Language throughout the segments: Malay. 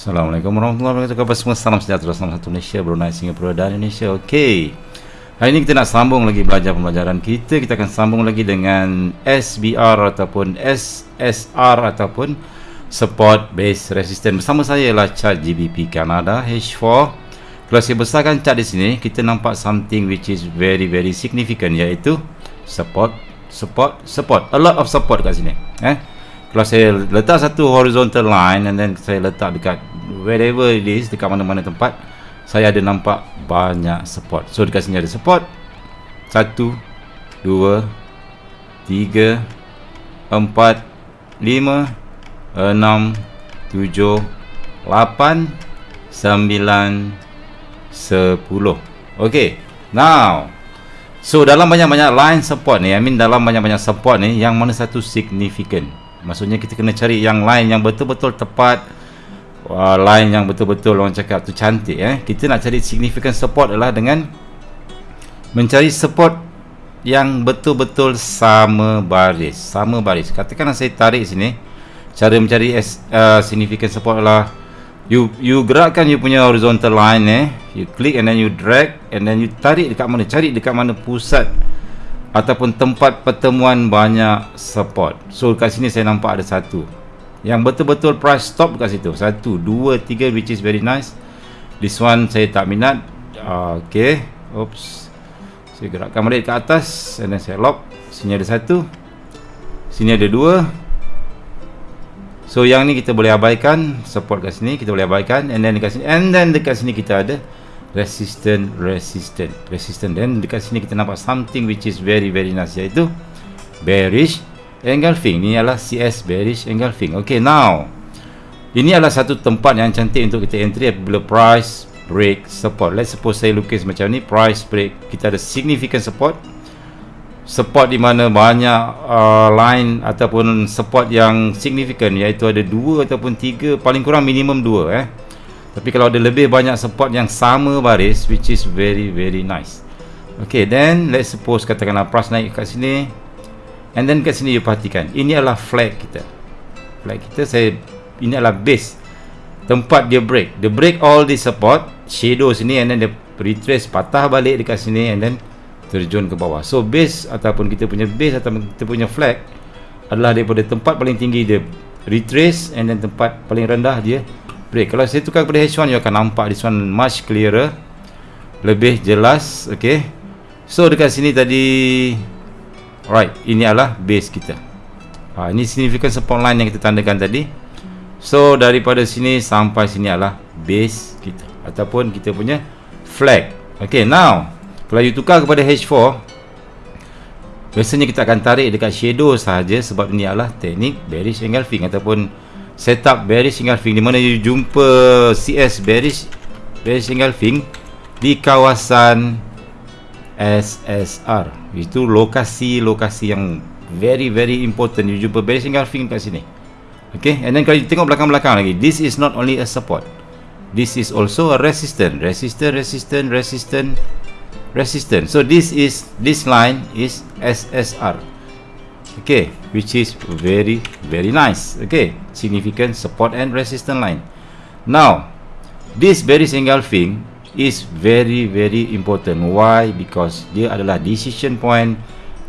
Assalamualaikum warahmatullahi wabarakatuh. Khabar semua? Salam sejahtera Salam satu Malaysia Brunei Singapura dan Indonesia. Okey. Hari ini kita nak sambung lagi belajar pembelajaran kita. Kita akan sambung lagi dengan SBR ataupun SSR ataupun Support Base Resistance Bersama saya ialah chart GBP Canada H4 Kalau saya besarkan chart di sini Kita nampak something which is very very significant Iaitu Support Support Support. A lot of support kat sini Eh kalau saya letak satu horizontal line and then saya letak dekat wherever it is dekat mana-mana tempat saya ada nampak banyak support. So dekat sini ada support. 1 2 3 4 5 6 7 8 9 10 ok now so dalam banyak-banyak line support ni I mean dalam banyak-banyak support ni yang mana satu significant maksudnya kita kena cari yang lain yang betul-betul tepat uh, line yang betul-betul orang cakap tu cantik eh. Kita nak cari significant support adalah dengan mencari support yang betul-betul sama baris sama baris. Katakanlah saya tarik sini cara mencari uh, significant support adalah you you gerakkan you punya horizontal line eh. You click and then you drag and then you tarik dekat mana cari dekat mana pusat ataupun tempat pertemuan banyak support. So kat sini saya nampak ada satu. Yang betul-betul price stop kat situ. Satu, dua, tiga which is very nice. This one saya tak minat. Uh, ok oops. Saya gerakkan balik ke atas and then saya lock. Sini ada satu. Sini ada dua. So yang ni kita boleh abaikan. Support kat sini kita boleh abaikan. And then dekat sini and then dekat sini kita ada resistant resistant. Resistant. Dan dekat sini kita nampak something which is very very nice iaitu bearish engulfing ni adalah CS bearish engulfing ok now ini adalah satu tempat yang cantik untuk kita entry apabila price break support. Let's suppose saya lukis macam ni price break kita ada significant support. Support di mana banyak uh, line ataupun support yang significant iaitu ada dua ataupun tiga paling kurang minimum dua eh tapi kalau ada lebih banyak support yang sama baris which is very very nice. Ok then let's suppose katakanlah price naik kat sini. And then kat sini you perhatikan ini adalah flag kita. Flag kita saya ini adalah base. Tempat dia break. Dia break all the support shadow sini and then dia retrace patah balik dekat sini and then terjun ke bawah. So base ataupun kita punya base ataupun kita punya flag adalah daripada tempat paling tinggi dia retrace and then tempat paling rendah dia break. Kalau saya tukar kepada H1 you akan nampak this one much clearer lebih jelas ok so dekat sini tadi alright ini adalah base kita. Ha, ini significant support line yang kita tandakan tadi. So daripada sini sampai sini adalah base kita ataupun kita punya flag. Ok now kalau you tukar kepada H4 biasanya kita akan tarik dekat shadow sahaja sebab ini adalah teknik bearish engulfing ataupun setup bearish engulfing di mana you jumpa CS bearish bearish engulfing di kawasan SSR itu lokasi-lokasi yang very very important. You jumpa bearish engulfing kat sini. Okay? And then kalau tengok belakang-belakang lagi this is not only a support. This is also a resistance. Resistance resistance resistance resistance. So this is this line is SSR okay which is very very nice. Okay significant support and resistance line. Now this bearish engulfing is very very important. Why? Because dia adalah decision point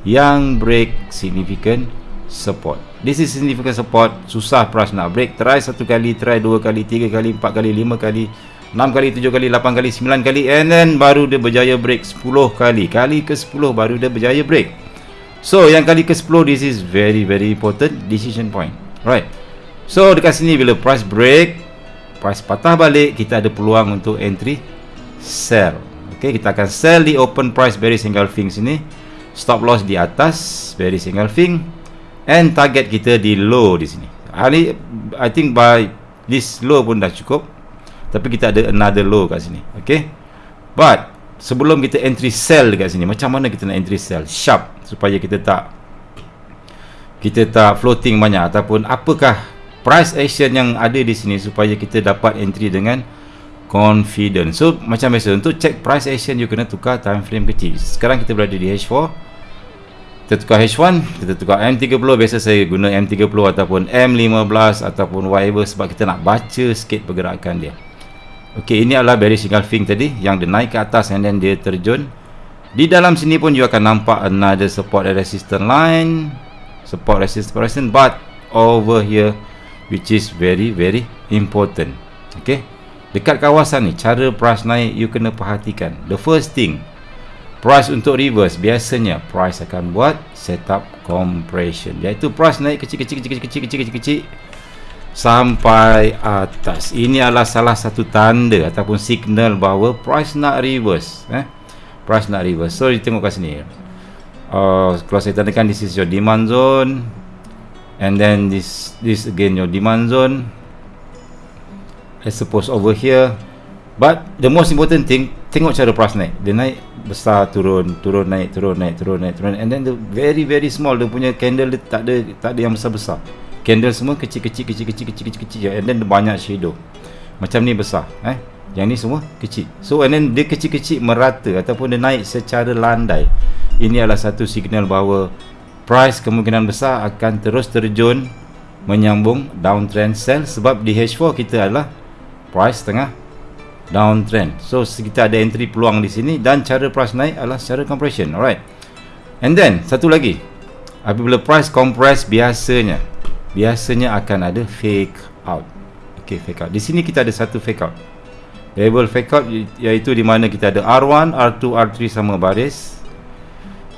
yang break significant support. This is significant support. Susah price nak break. Try satu kali try dua kali tiga kali empat kali lima kali enam kali tujuh kali lapan kali sembilan kali and then baru dia berjaya break sepuluh kali. Kali ke sepuluh baru dia berjaya break So yang kali ke 10 this is very very important decision point. Right. So dekat sini bila price break, price patah balik, kita ada peluang untuk entry sell. Okay, kita akan sell di open price bearish engulfing sini. Stop loss di atas bearish engulfing and target kita di low di sini. Hari I think by this low pun dah cukup. Tapi kita ada another low kat sini. Okay. But sebelum kita entry sell dekat sini macam mana kita nak entry sell? Sharp supaya kita tak kita tak floating banyak. Ataupun apakah price action yang ada di sini supaya kita dapat entry dengan confident so macam biasa untuk check price action you kena tukar time frame kecil. Sekarang kita berada di H4 kita tukar H1 kita tukar M30 biasa saya guna M30 ataupun M15 ataupun whatever sebab kita nak baca sikit pergerakan dia ok ini adalah bearish engulfing tadi yang dia naik ke atas and then dia terjun di dalam sini pun you akan nampak another support and resistance line support resistance resistance but over here which is very very important ok dekat kawasan ni cara price naik you kena perhatikan the first thing price untuk reverse biasanya price akan buat setup compression iaitu price naik kecil kecil kecil sampai atas. Ini adalah salah satu tanda ataupun signal bahawa price nak reverse eh? Price nak reverse. So kita tengok kat sini. Uh, kalau saya tandakan this is your demand zone. And then this this again your demand zone. I suppose over here. But the most important thing tengok cara price naik. Dia naik besar turun turun naik turun naik turun naik turun and then the very very small dia punya candle dia tak ada tak ada yang besar besar candle semua kecil kecil kecil kecil and then banyak shadow macam ni besar eh yang ni semua kecil so and then dia kecil kecil merata ataupun dia naik secara landai ini adalah satu signal bahawa price kemungkinan besar akan terus terjun menyambung downtrend sell sebab di H4 kita adalah price tengah downtrend. So kita ada entry peluang di sini dan cara price naik adalah secara compression. Alright. And then satu lagi. Apabila price compress biasanya biasanya akan ada fake out. Okay, fake out. Di sini kita ada satu fake out. Level fake out iaitu di mana kita ada R1, R2, R3 sama baris.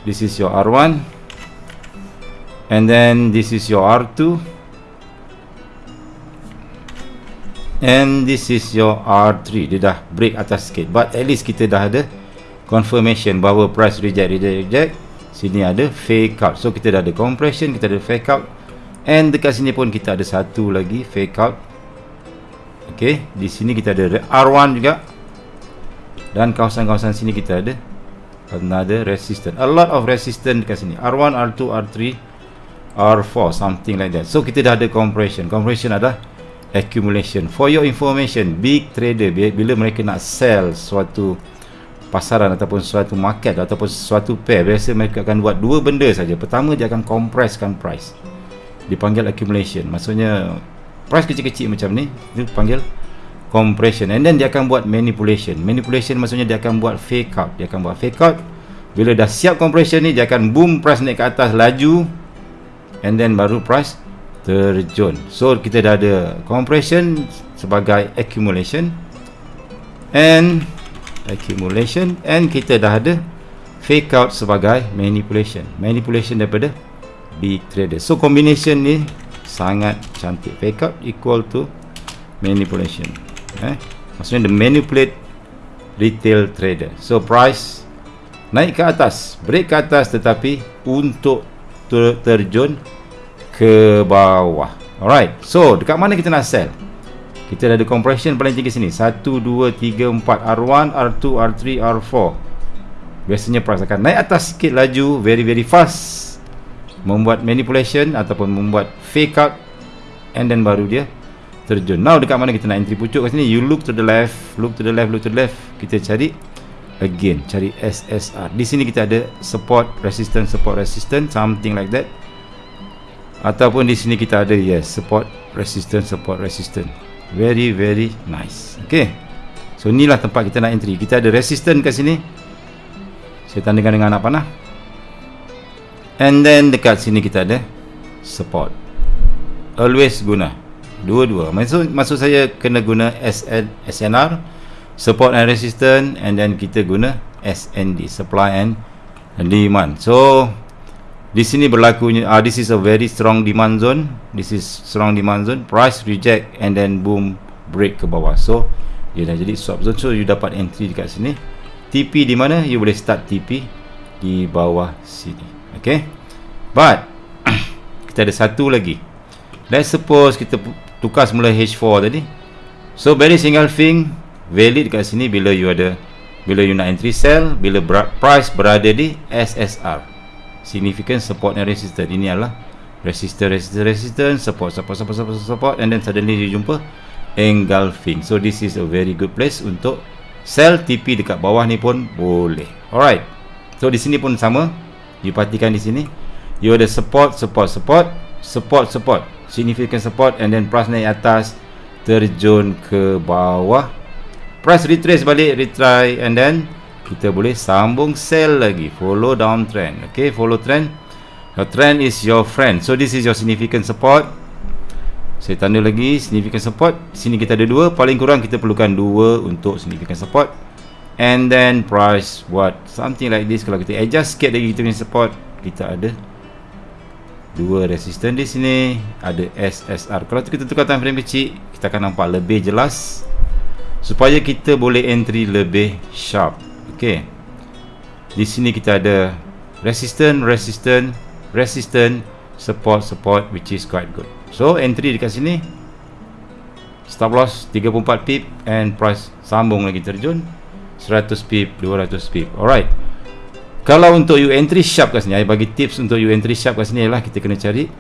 This is your R1. And then this is your R2. and this is your R3 dia dah break atas sikit but at least kita dah ada confirmation bahawa price reject reject reject sini ada fake out so kita dah ada compression kita ada fake out and dekat sini pun kita ada satu lagi fake out. Ok di sini kita ada R1 juga. Dan kawasan-kawasan sini kita ada another resistance. A lot of resistance dekat sini. R1, R2, R3 R4 something like that. So kita dah ada compression. Compression adalah accumulation. For your information big trader bila mereka nak sell suatu pasaran ataupun suatu market ataupun suatu pair biasa mereka akan buat dua benda saja. Pertama dia akan compresskan price dipanggil accumulation. Maksudnya price kecil-kecil macam ni dipanggil compression. And then dia akan buat manipulation. Manipulation maksudnya dia akan buat fake out. Dia akan buat fake out. Bila dah siap compression ni dia akan boom price naik ke atas laju and then baru price terjun. So kita dah ada compression sebagai accumulation and accumulation and kita dah ada fake out sebagai manipulation. Manipulation daripada big trader so combination ni sangat cantik. Fake out equal to manipulation. Eh? Maksudnya the manipulate retail trader. So price naik ke atas break ke atas tetapi untuk terjun ke bawah. Alright. So dekat mana kita nak sell? Kita ada compression paling tinggi sini. 1, 2, 3, 4 R1, R2, R3, R4 biasanya price akan naik atas sikit laju very very fast membuat manipulation ataupun membuat fake out and then baru dia terjun. Now dekat mana kita nak entry pucuk kat sini? You look to the left look to the left look to the left. Kita cari again cari SSR di sini kita ada support resistance support resistance something like that. Ataupun di sini kita ada yes support resistance support resistance. Very very nice. Okay. So inilah tempat kita nak entry. Kita ada resistance kat sini. Saya tandakan dengan anak panah and then dekat sini kita ada support. Always guna. Dua-dua. Maksud, maksud saya kena guna SN, SNR support and resistance and then kita guna SND supply and demand. So di sini berlakunya uh, this is a very strong demand zone. This is strong demand zone. Price reject and then boom break ke bawah. So dia dah jadi swap zone. So you dapat entry dekat sini. TP di mana? You boleh start TP di bawah sini okay but kita ada satu lagi. Let's suppose kita tukar semula H4 tadi. So very single thing valid dekat sini bila you ada bila you nak entry sell bila price berada di SSR significant support and resistance. Ini adalah resistance resistance resistance support support support support support and then suddenly you jumpa engulfing. So this is a very good place untuk sell TP dekat bawah ni pun boleh. Alright. So di sini pun sama you perhatikan di sini you ada support support support support support. Significant support and then price naik atas terjun ke bawah. Price retrace balik retry and then kita boleh sambung sell lagi. Follow downtrend okay? Follow trend. Your trend is your friend. So this is your significant support. Saya tanda lagi significant support. Sini kita ada dua paling kurang kita perlukan dua untuk significant support and then price what? Something like this kalau kita adjust sikit lagi kita punya support kita ada dua resistance di sini ada SSR kalau kita tukar time frame kecil kita akan nampak lebih jelas supaya kita boleh entry lebih sharp. Ok di sini kita ada resistance resistance resistance support support which is quite good. So entry dekat sini stop loss 34 pip and price sambung lagi terjun 100 pip 200 pip alright kalau untuk you entry sharp kat sini, saya bagi tips untuk you entry sharp kat sini ialah kita kena cari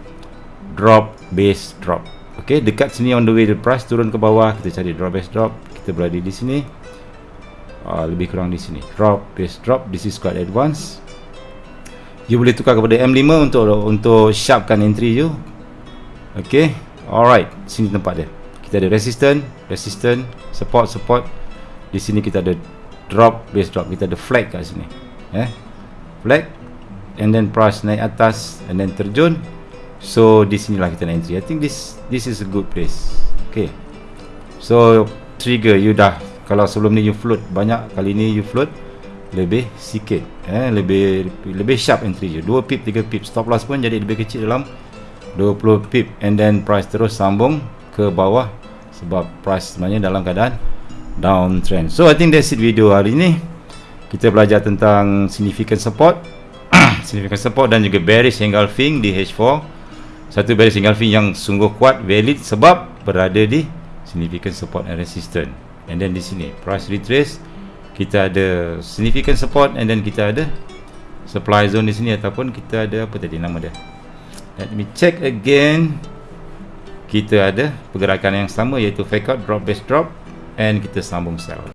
drop base drop. Okey, dekat sini on the way the price turun ke bawah, kita cari drop base drop. Kita berada di sini. Uh, lebih kurang di sini. Drop base drop. This is quite advanced. You boleh tukar kepada M5 untuk untuk sharpkan entry you. Okey. Alright, sini tempat dia. Kita ada resistance, resistance, support, support. Di sini kita ada drop base drop. Kita ada flag kat sini. Eh? Flag and then price naik atas and then terjun. So di sinilah kita nak entry. I think this this is a good place. Okay. So trigger you dah. Kalau sebelum ni you float banyak kali ni you float lebih sikit eh? Lebih lebih sharp entry je. 2 pip 3 pip. Stop loss pun jadi lebih kecil dalam 20 pip. And then price terus sambung ke bawah sebab price sebenarnya dalam keadaan downtrend so I think that's it video hari ni. Kita belajar tentang significant support. Significant support dan juga bearish engulfing di H4 satu bearish engulfing yang sungguh kuat valid sebab berada di significant support and resistance. And then di sini price retrace. Kita ada significant support and then kita ada supply zone di sini ataupun kita ada apa tadi nama dia? Let me check again. Kita ada pergerakan yang sama iaitu fake out drop base drop and kita sambung sell